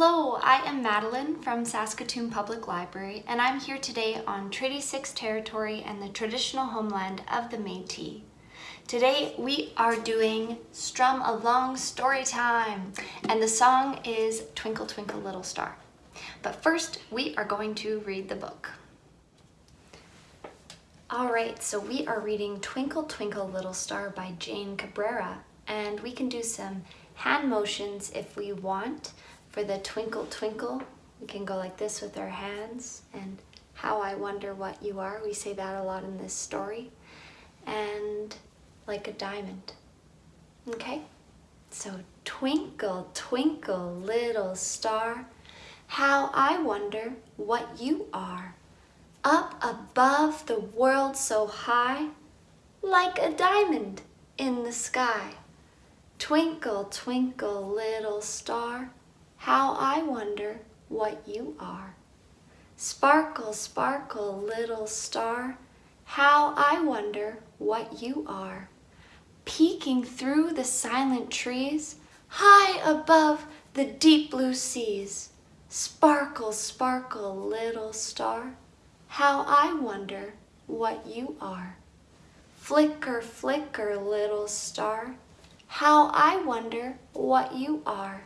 Hello, I am Madeline from Saskatoon Public Library and I'm here today on Treaty 6 territory and the traditional homeland of the Métis. Today we are doing Strum Along Story Time and the song is Twinkle Twinkle Little Star. But first we are going to read the book. Alright, so we are reading Twinkle Twinkle Little Star by Jane Cabrera and we can do some hand motions if we want. For the twinkle twinkle, we can go like this with our hands and how I wonder what you are. We say that a lot in this story. And like a diamond. Okay? So twinkle, twinkle, little star, how I wonder what you are. Up above the world so high, like a diamond in the sky. Twinkle, twinkle, little star, how I wonder what you are. Sparkle, sparkle, little star, how I wonder what you are. Peeking through the silent trees, high above the deep blue seas. Sparkle, sparkle, little star, how I wonder what you are. Flicker, flicker, little star, how I wonder what you are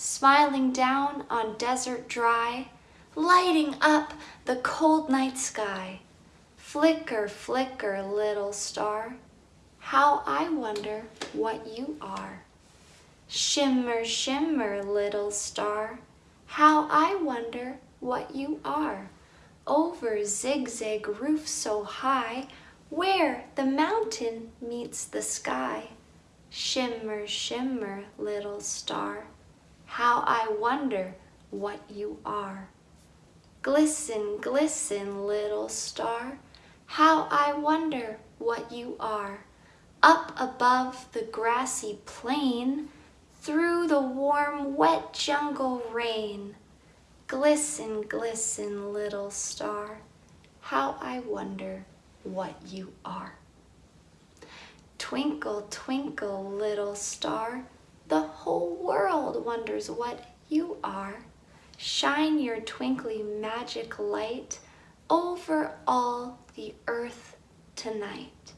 smiling down on desert dry, lighting up the cold night sky. Flicker, flicker, little star, how I wonder what you are. Shimmer, shimmer, little star, how I wonder what you are. Over zigzag roof so high, where the mountain meets the sky. Shimmer, shimmer, little star, how I wonder what you are. Glisten, glisten, little star, how I wonder what you are. Up above the grassy plain, through the warm, wet jungle rain. Glisten, glisten, little star, how I wonder what you are. Twinkle, twinkle, little star, the whole world wonders what you are. Shine your twinkly magic light over all the earth tonight.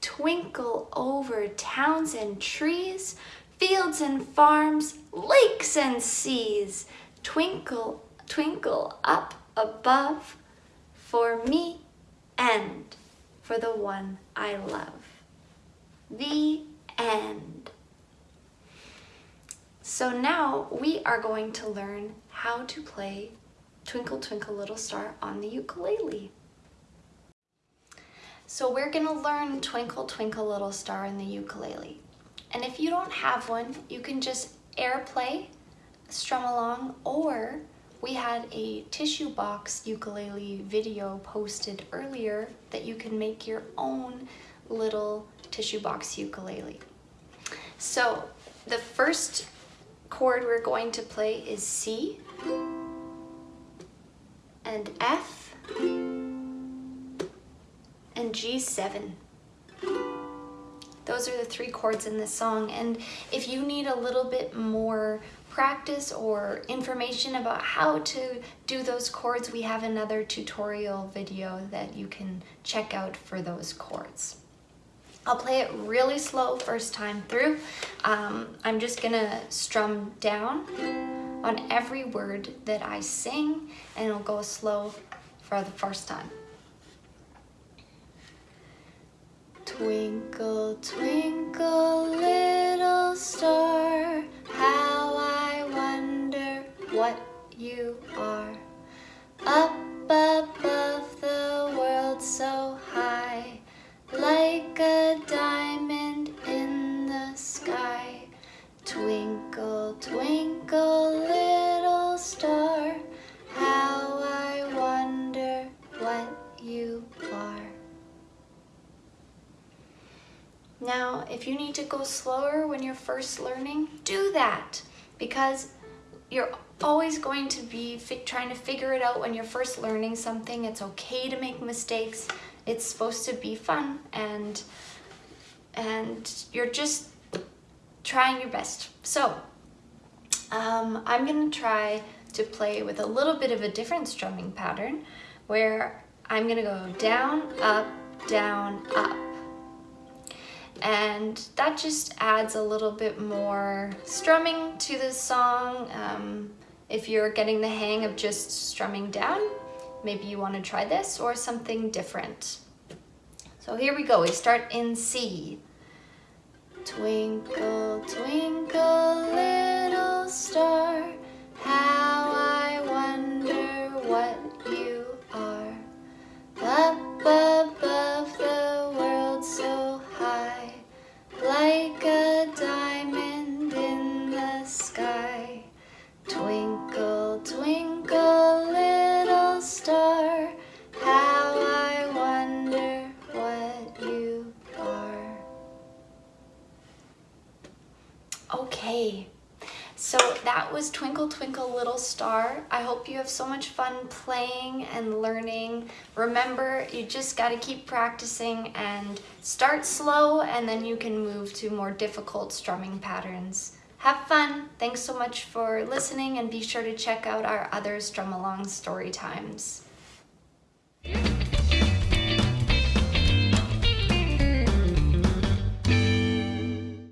Twinkle over towns and trees, fields and farms, lakes and seas. Twinkle, twinkle up above for me and for the one I love. The So now we are going to learn how to play Twinkle Twinkle Little Star on the ukulele. So we're gonna learn Twinkle Twinkle Little Star in the ukulele. And if you don't have one, you can just airplay, strum along, or we had a tissue box ukulele video posted earlier that you can make your own little tissue box ukulele. So the first chord we're going to play is C and F and G7. Those are the three chords in this song and if you need a little bit more practice or information about how to do those chords, we have another tutorial video that you can check out for those chords. I'll play it really slow first time through. Um, I'm just gonna strum down on every word that I sing and it'll go slow for the first time. Twinkle, twinkle, little star, how I wonder what you are. Up above the world so high, like a diamond in the sky. Twinkle, twinkle, little star, how I wonder what you are. Now, if you need to go slower when you're first learning, do that because you're always going to be trying to figure it out when you're first learning something. It's okay to make mistakes it's supposed to be fun and and you're just trying your best. So Um, I'm gonna try to play with a little bit of a different strumming pattern where I'm gonna go down, up, down, up. And that just adds a little bit more strumming to the song. Um, if you're getting the hang of just strumming down, maybe you wanna try this or something different. So here we go, we start in C. Twinkle, twinkle, little star, Okay, so that was Twinkle Twinkle Little Star. I hope you have so much fun playing and learning. Remember, you just got to keep practicing and start slow and then you can move to more difficult strumming patterns. Have fun. Thanks so much for listening and be sure to check out our other Strum Along story times.